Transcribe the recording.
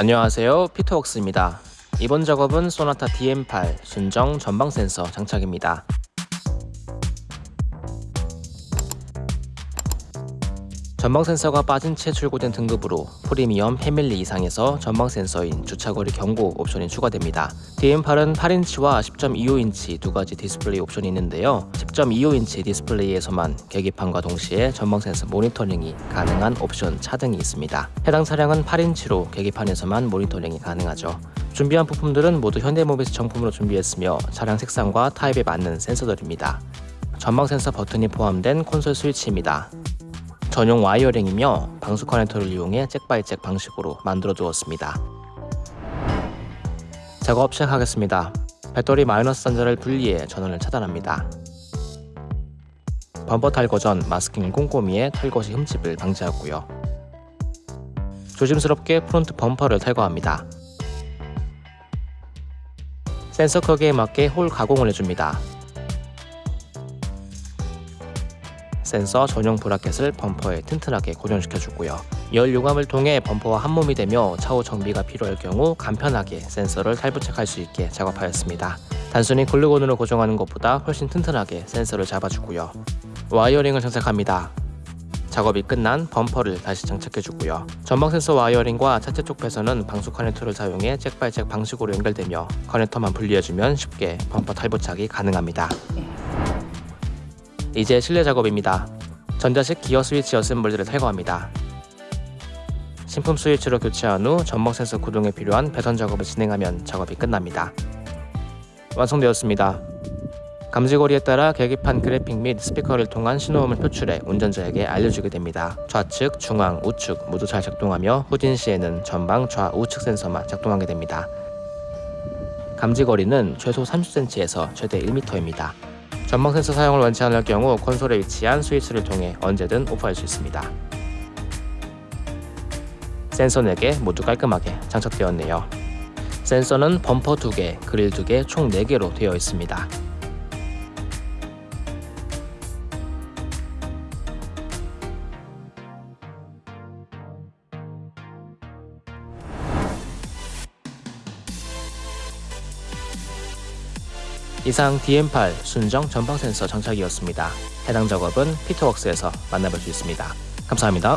안녕하세요. 피터웍스입니다. 이번 작업은 쏘나타 DN8 순정 전방 센서 장착입니다 전방 센서가 빠진 채 출고된 등급으로 프리미엄 패밀리 이상에서 전방 센서인 주차거리 경고 옵션이 추가됩니다. DN8은 8인치와 10.25인치 두 가지 디스플레이 옵션이 있는데요. 10.25인치 디스플레이에서만 계기판과 동시에 전방 센서 모니터링이 가능한 옵션 차등이 있습니다. 해당 차량은 8인치로 계기판에서만 모니터링이 가능하죠. 준비한 부품들은 모두 현대모비스 정품으로 준비했으며 차량 색상과 타입에 맞는 센서들입니다. 전방 센서 버튼이 포함된 콘솔 스위치입니다. 전용 와이어링이며 방수 커넥터를 이용해 jack by jack 방식으로 만들어 두었습니다. 작업 시작하겠습니다. 배터리 마이너스 단자를 분리해 전원을 차단합니다. 범퍼 탈거 전 마스킹을 꼼꼼히 해 탈거 시 흠집을 방지하고요. 조심스럽게 프론트 범퍼를 탈거합니다. 센서 크기에 맞게 홀 가공을 해줍니다. 센서 전용 브라켓을 범퍼에 튼튼하게 고정시켜주고요. 열 융착을 통해 범퍼와 한몸이 되며 차후 정비가 필요할 경우 간편하게 센서를 탈부착할 수 있게 작업하였습니다. 단순히 글루건으로 고정하는 것보다 훨씬 튼튼하게 센서를 잡아주고요. wiring을 장착합니다. 작업이 끝난 범퍼를 다시 장착해주고요. 전방 센서 와이어링과 차체 쪽 배선은 방수 커넥터를 사용해 잭바이잭 방식으로 연결되며 커넥터만 분리해주면 쉽게 범퍼 탈부착이 가능합니다. 이제 실내 작업입니다. 전자식 기어 스위치 어셈블리를 탈거합니다. 신품 스위치로 교체한 후 전방 센서 구동에 필요한 배선 작업을 진행하면 작업이 끝납니다. 완성되었습니다. 감지거리에 따라 계기판 그래픽 및 스피커를 통한 신호음을 표출해 운전자에게 알려주게 됩니다. 좌측, 중앙, 우측 모두 잘 작동하며 후진 시에는 전방, 좌우측 센서만 작동하게 됩니다. 감지거리는 최소 30cm에서 최대 1m입니다. 전방 센서 사용을 원치 않을 경우 콘솔에 위치한 스위치를 통해 언제든 오프할 수 있습니다. 센서 4개 모두 깔끔하게 장착되었네요. 센서는 범퍼 2개, 그릴 2개, 총 4개로 되어 있습니다. 이상 DM8 순정 전방 센서 장착이었습니다. 해당 작업은 피터웍스에서 만나볼 수 있습니다. 감사합니다.